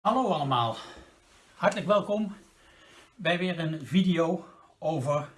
Hallo allemaal, hartelijk welkom bij weer een video over,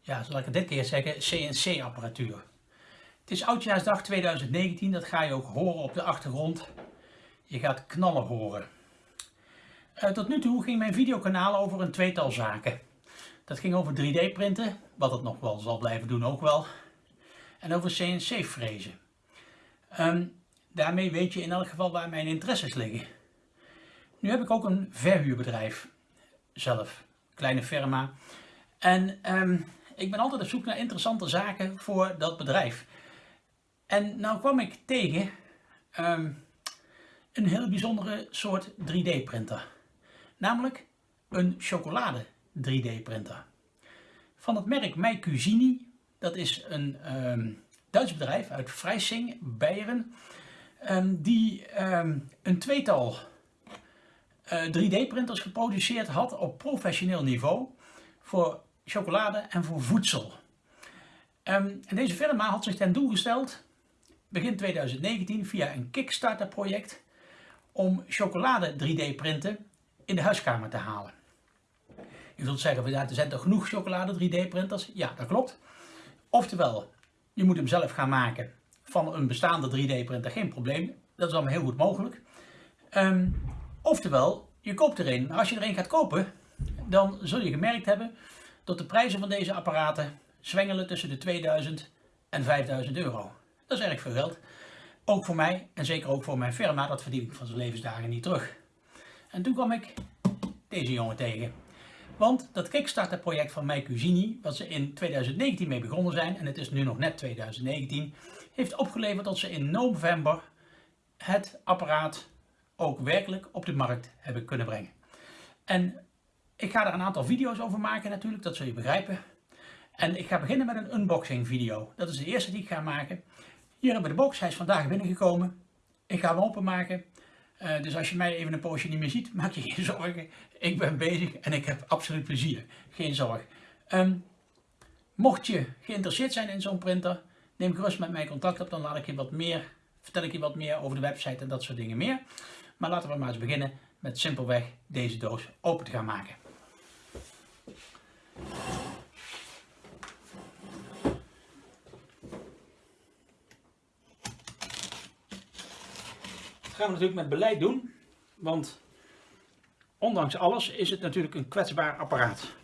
ja zal ik het dit keer zeggen, CNC apparatuur. Het is Oudjaarsdag 2019, dat ga je ook horen op de achtergrond. Je gaat knallen horen. Uh, tot nu toe ging mijn videokanaal over een tweetal zaken. Dat ging over 3D printen, wat het nog wel zal blijven doen ook wel. En over CNC frezen. Um, daarmee weet je in elk geval waar mijn interesses liggen. Nu heb ik ook een verhuurbedrijf zelf, kleine firma. En um, ik ben altijd op zoek naar interessante zaken voor dat bedrijf. En nou kwam ik tegen um, een heel bijzondere soort 3D printer. Namelijk een chocolade 3D printer. Van het merk My. Dat is een um, Duits bedrijf uit Freising, Beieren. die een tweetal 3D-printers eh, geproduceerd had op professioneel niveau voor chocolade en voor voedsel. Um, en deze firma had zich ten doel gesteld, begin 2019 via een Kickstarter project, om chocolade 3D printen in de huiskamer te halen. Je zult zeggen, er zijn toch genoeg chocolade 3D printers? Ja, dat klopt. Oftewel, je moet hem zelf gaan maken van een bestaande 3D printer, geen probleem. Dat is allemaal heel goed mogelijk. Um, Oftewel, je koopt er een. Als je er een gaat kopen, dan zul je gemerkt hebben dat de prijzen van deze apparaten zwengelen tussen de 2000 en 5000 euro. Dat is erg veel geld. Ook voor mij en zeker ook voor mijn firma, dat verdien ik van zijn levensdagen niet terug. En toen kwam ik deze jongen tegen. Want dat Kickstarter project van My Cuisini, wat ze in 2019 mee begonnen zijn, en het is nu nog net 2019, heeft opgeleverd dat ze in november het apparaat ook werkelijk op de markt hebben kunnen brengen. En ik ga er een aantal video's over maken natuurlijk, dat zul je begrijpen. En ik ga beginnen met een unboxing video. Dat is de eerste die ik ga maken. Hier hebben we de box, hij is vandaag binnengekomen. Ik ga hem openmaken. Uh, dus als je mij even een poosje niet meer ziet, maak je geen zorgen. Ik ben bezig en ik heb absoluut plezier. Geen zorg. Um, mocht je geïnteresseerd zijn in zo'n printer, neem gerust met mij contact op. Dan laat ik je wat meer, vertel ik je wat meer over de website en dat soort dingen meer. Maar laten we maar eens beginnen met simpelweg deze doos open te gaan maken. Dat gaan we natuurlijk met beleid doen, want ondanks alles is het natuurlijk een kwetsbaar apparaat.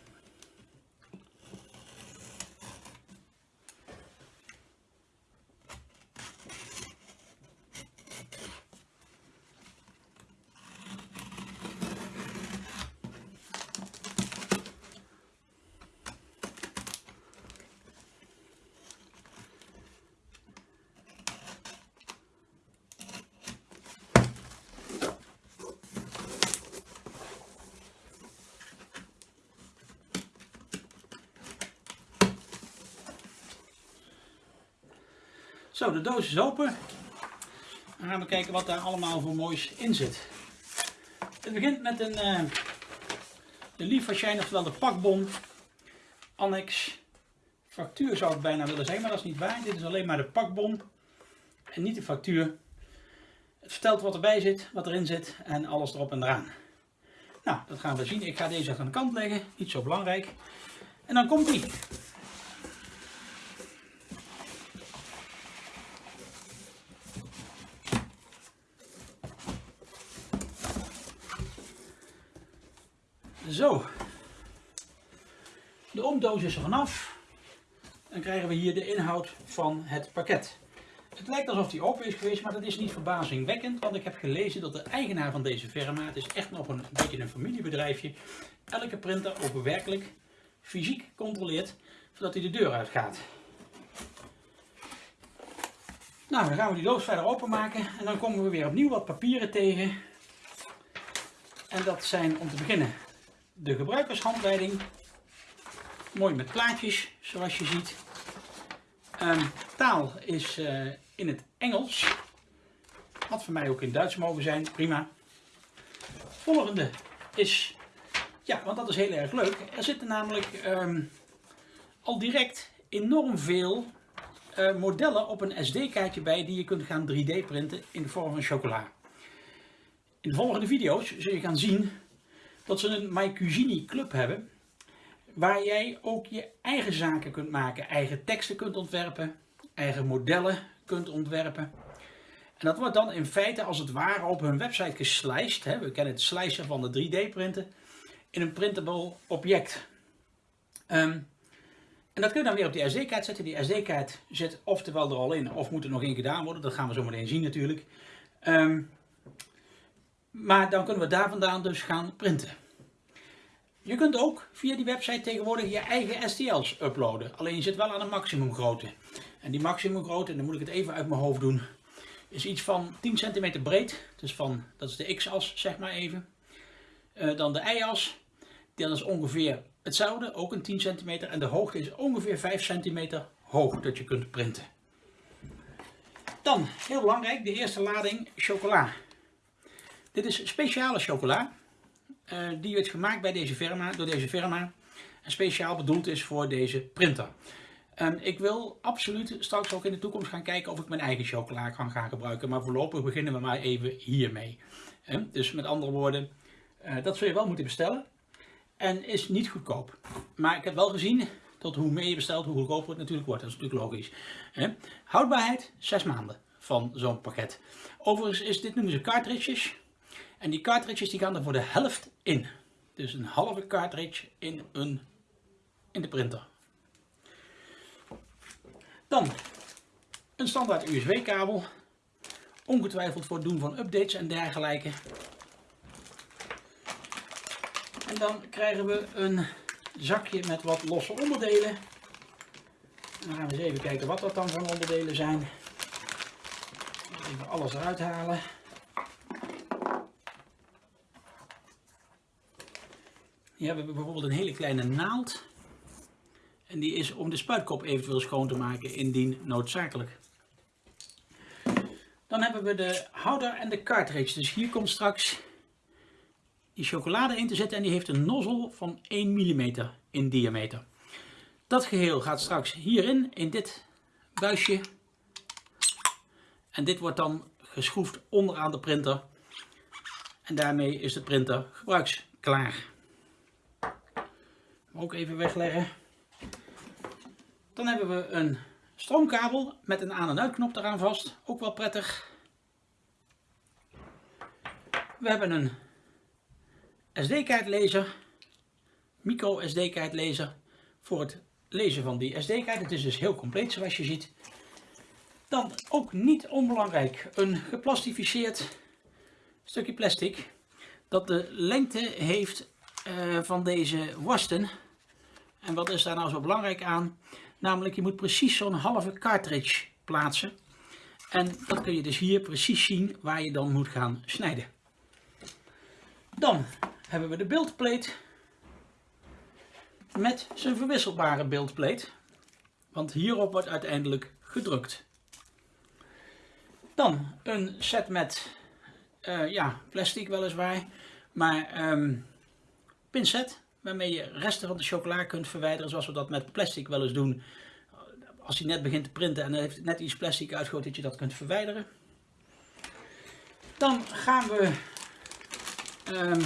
Zo, de doos is open. Dan gaan we kijken wat daar allemaal voor moois in zit. Het begint met een uh, de Lieferschein, oftewel de pakbon. Annex. Factuur zou ik bijna willen zeggen, maar dat is niet waar. Dit is alleen maar de pakbon en niet de factuur. Het vertelt wat erbij zit, wat erin zit en alles erop en eraan. Nou, dat gaan we zien. Ik ga deze aan de kant leggen, niet zo belangrijk. En dan komt die. Zo. De omdoos is er vanaf. Dan krijgen we hier de inhoud van het pakket. Het lijkt alsof die open is geweest, maar dat is niet verbazingwekkend. Want ik heb gelezen dat de eigenaar van deze firma, het is echt nog een, beetje een familiebedrijfje, elke printer ook werkelijk fysiek controleert voordat hij de deur uitgaat. Nou, dan gaan we die doos verder openmaken en dan komen we weer opnieuw wat papieren tegen. En dat zijn om te beginnen de gebruikershandleiding. Mooi met plaatjes, zoals je ziet. Um, taal is uh, in het Engels. Had voor mij ook in Duits mogen zijn, prima. Volgende is, ja, want dat is heel erg leuk. Er zitten namelijk um, al direct enorm veel uh, modellen op een SD-kaartje bij die je kunt gaan 3D printen in de vorm van chocola. In de volgende video's zul je gaan zien dat ze een MyCugini club hebben. Waar jij ook je eigen zaken kunt maken, eigen teksten kunt ontwerpen, eigen modellen kunt ontwerpen. En dat wordt dan in feite als het ware op hun website gesliced. Hè. We kennen het slicen van de 3D printen. In een printable object. Ehm, en dat kun je dan weer op die SD-kaart zetten. Die SD-kaart zit oftewel er al in of moet er nog in gedaan worden. Dat gaan we zo meteen zien natuurlijk. Ehm, maar dan kunnen we daar vandaan dus gaan printen. Je kunt ook via die website tegenwoordig je eigen STL's uploaden. Alleen je zit wel aan een maximumgrootte. En die maximumgrootte, dan moet ik het even uit mijn hoofd doen, is iets van 10 centimeter breed. Dus van, dat is de x-as zeg maar even. Uh, dan de y-as. Dat is ongeveer hetzelfde, ook een 10 centimeter. En de hoogte is ongeveer 5 centimeter hoog dat je kunt printen. Dan, heel belangrijk, de eerste lading chocola. Dit is speciale chocola. Uh, die werd gemaakt bij deze firma, door deze firma. En speciaal bedoeld is voor deze printer. Um, ik wil absoluut straks ook in de toekomst gaan kijken of ik mijn eigen chocola kan gaan gebruiken. Maar voorlopig beginnen we maar even hiermee. Um, dus met andere woorden, uh, dat zul je wel moeten bestellen. En is niet goedkoop. Maar ik heb wel gezien dat hoe meer je bestelt, hoe goedkoper het natuurlijk wordt. Dat is natuurlijk logisch. He? Houdbaarheid, 6 maanden van zo'n pakket. Overigens is dit noemen ze cartridges. En die cartridges die gaan er voor de helft in. Dus een halve cartridge in, een, in de printer. Dan een standaard USB kabel. Ongetwijfeld voor het doen van updates en dergelijke. En dan krijgen we een zakje met wat losse onderdelen. En dan gaan we eens even kijken wat dat dan voor onderdelen zijn. Even alles eruit halen. Hier hebben we bijvoorbeeld een hele kleine naald. En die is om de spuitkop eventueel schoon te maken indien noodzakelijk. Dan hebben we de houder en de cartridge. Dus hier komt straks die chocolade in te zetten en die heeft een nozzel van 1 mm in diameter. Dat geheel gaat straks hierin, in dit buisje. En dit wordt dan geschroefd onderaan de printer. En daarmee is de printer gebruiksklaar. Ook even wegleggen. Dan hebben we een stroomkabel met een aan- en uitknop eraan vast. Ook wel prettig. We hebben een SD-kaartlezer, micro SD-kaartlezer voor het lezen van die SD-kaart. Het is dus heel compleet zoals je ziet. Dan ook niet onbelangrijk een geplastificeerd stukje plastic dat de lengte heeft uh, van deze wasten. En wat is daar nou zo belangrijk aan? Namelijk je moet precies zo'n halve cartridge plaatsen. En dat kun je dus hier precies zien waar je dan moet gaan snijden. Dan hebben we de beeldplate met zijn verwisselbare beeldplate. Want hierop wordt uiteindelijk gedrukt. Dan een set met uh, ja, plastic weliswaar, maar um, pincet waarmee je resten van de chocola kunt verwijderen zoals we dat met plastic wel eens doen. Als hij net begint te printen en dan heeft net iets plastic uitgegooid dat je dat kunt verwijderen. Dan gaan we um,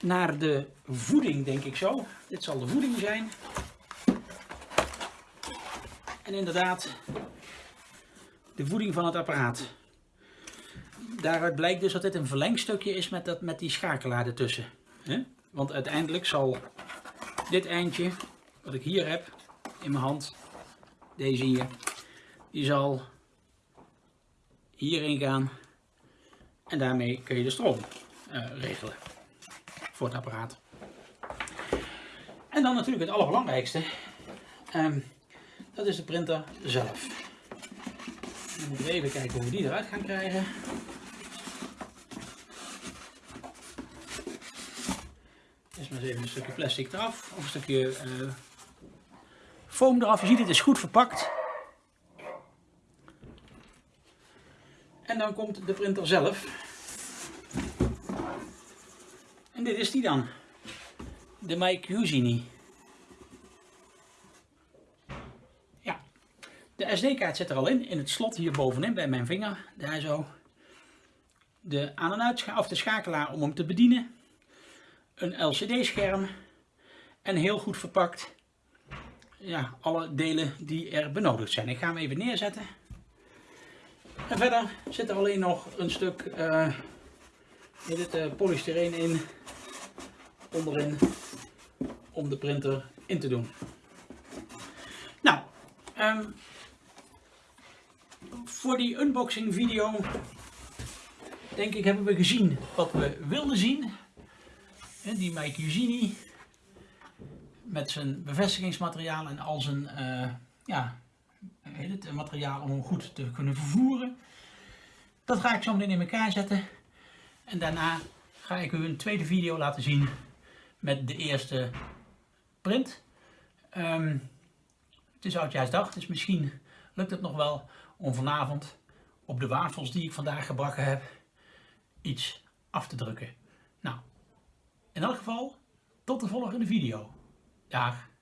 naar de voeding, denk ik zo. Dit zal de voeding zijn. En inderdaad, de voeding van het apparaat. Daaruit blijkt dus dat dit een verlengstukje is met, dat, met die schakelaar ertussen. Want uiteindelijk zal dit eindje, wat ik hier heb in mijn hand, deze hier, die zal hierin gaan. En daarmee kun je de stroom uh, regelen voor het apparaat. En dan natuurlijk het allerbelangrijkste. Um, dat is de printer zelf. Even kijken hoe we die eruit gaan krijgen. Maar even een stukje plastic eraf. Of een stukje uh, foam eraf. Je ziet het is goed verpakt. En dan komt de printer zelf. En dit is die dan. De Mike Usini. Ja. De SD-kaart zit er al in. In het slot hier bovenin bij mijn vinger. Daar zo. de aan- en uitscha of de schakelaar om hem te bedienen, een LCD-scherm en heel goed verpakt ja, alle delen die er benodigd zijn. Ik ga hem even neerzetten. En verder zit er alleen nog een stuk uh, dit, uh, polystyreen in, onderin, om de printer in te doen. Nou, um, voor die unboxing video denk ik hebben we gezien wat we wilden zien. Die Mike Eugenie met zijn bevestigingsmateriaal en al zijn uh, ja, het materiaal om hem goed te kunnen vervoeren. Dat ga ik zo meteen in elkaar zetten. En daarna ga ik u een tweede video laten zien met de eerste print. Um, het is oudjaarsdag, dus misschien lukt het nog wel om vanavond op de wafels die ik vandaag gebracht heb iets af te drukken. Nou, in elk geval tot de volgende video. Dag.